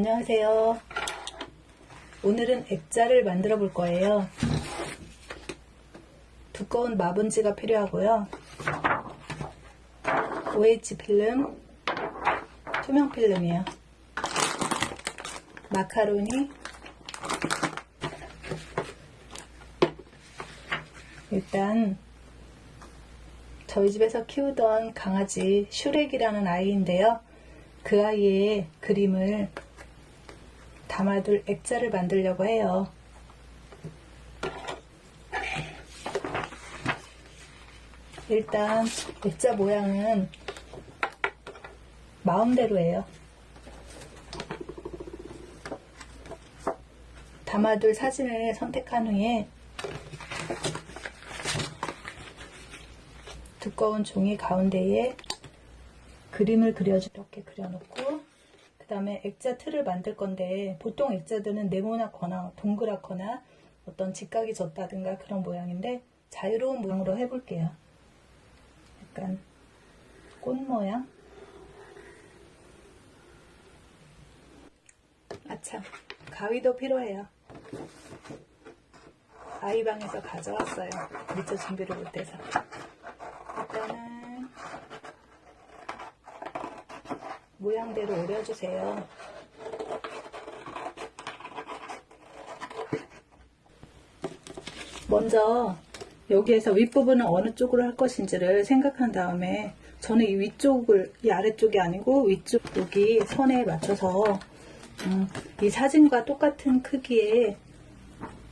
안녕하세요. 오늘은 액자를 만들어 볼 거예요. 두꺼운 마분지가 필요하고요. OH 필름, 투명 필름이에요. 마카로니, 일단 저희 집에서 키우던 강아지 슈렉이라는 아이인데요. 그 아이의 그림을 담아둘 액자를 만들려고 해요. 일단 액자 모양은 마음대로예요. 담아둘 사진을 선택한 후에 두꺼운 종이 가운데에 그림을 그려주 이렇게 그려놓고 그 다음에 액자 틀을 만들 건데 보통 액자들은 네모나거나 동그랗거나 어떤 직각이 졌다든가 그런 모양인데 자유로운 모양으로 해볼게요. 약간 꽃 모양 아참 가위도 필요해요. 아이방에서 가져왔어요. 미처 준비를 못해서 일단은 모양대로 오려주세요. 먼저 여기에서 윗부분은 어느 쪽으로 할 것인지를 생각한 다음에 저는 이 위쪽을 이 아래쪽이 아니고 위쪽 여기 선에 맞춰서 음, 이 사진과 똑같은 크기의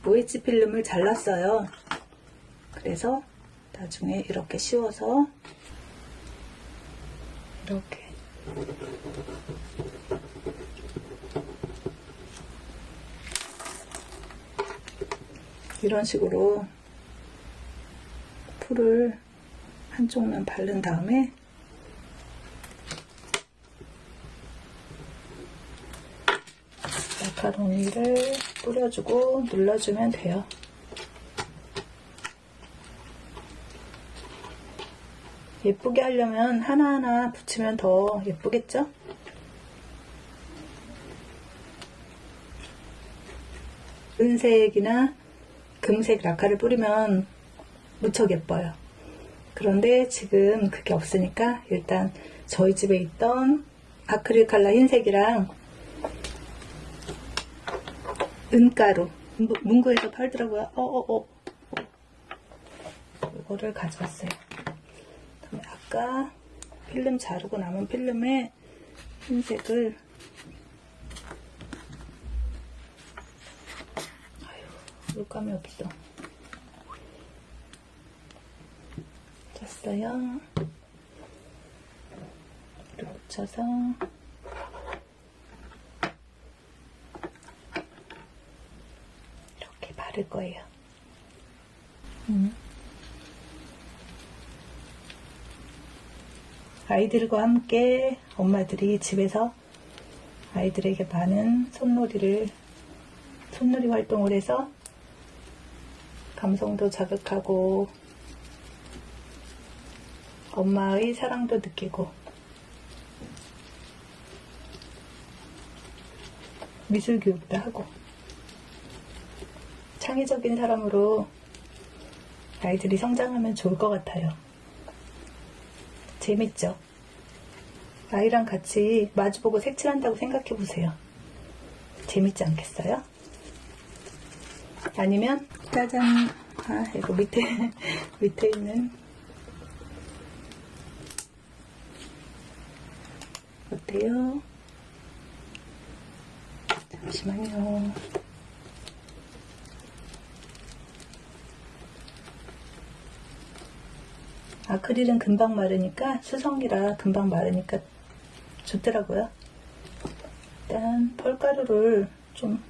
OH 필름을 잘랐어요. 그래서 나중에 이렇게 씌워서 이렇게 이런 식으로 풀을 한쪽만 바른 다음에 마카로니를 뿌려주고 눌러주면 돼요. 예쁘게 하려면 하나하나 붙이면 더 예쁘겠죠? 은색이나 금색 라카를 뿌리면 무척 예뻐요. 그런데 지금 그게 없으니까 일단 저희 집에 있던 아크릴 칼라 흰색이랑 은가루 문구에서 팔더라고요. 어어어 어, 어. 이거를 가져왔어요. 아까 필름 자르고 남은 필름에 흰색을 아유 물감이 없어. 쳤어요. 이렇게 붙여서 이렇게 바를 거예요. 음. 아이들과 함께 엄마들이 집에서 아이들에게 많은 손놀이를 손놀이 활동을 해서 감성도 자극하고 엄마의 사랑도 느끼고 미술 교육도 하고 창의적인 사람으로 아이들이 성장하면 좋을 것 같아요. 재밌죠? 아이랑 같이 마주보고 색칠한다고 생각해 보세요. 재밌지 않겠어요? 아니면 짜잔 아 이거 밑에 밑에 있는 어때요? 잠시만요. 아크릴은 금방 마르니까 수성이라 금방 마르니까 좋더라고요. 일단 펄가루를 좀